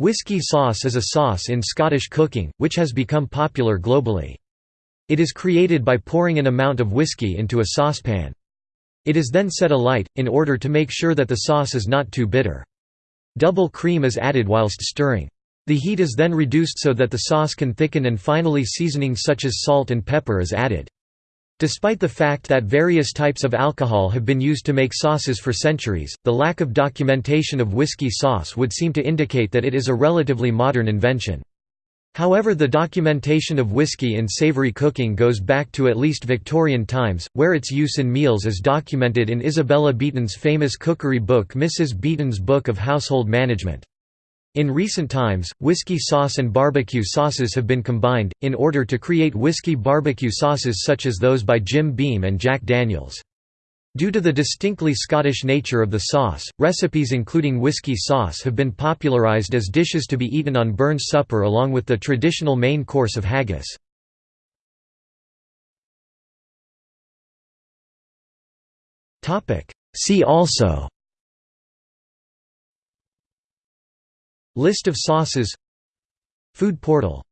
Whisky sauce is a sauce in Scottish cooking, which has become popular globally. It is created by pouring an amount of whisky into a saucepan. It is then set alight, in order to make sure that the sauce is not too bitter. Double cream is added whilst stirring. The heat is then reduced so that the sauce can thicken and finally seasoning such as salt and pepper is added. Despite the fact that various types of alcohol have been used to make sauces for centuries, the lack of documentation of whiskey sauce would seem to indicate that it is a relatively modern invention. However the documentation of whiskey in savory cooking goes back to at least Victorian times, where its use in meals is documented in Isabella Beeton's famous cookery book Mrs. Beeton's Book of Household Management. In recent times, whiskey sauce and barbecue sauces have been combined, in order to create whiskey barbecue sauces such as those by Jim Beam and Jack Daniels. Due to the distinctly Scottish nature of the sauce, recipes including whiskey sauce have been popularised as dishes to be eaten on Burns Supper along with the traditional main course of haggis. See also List of sauces. Food portal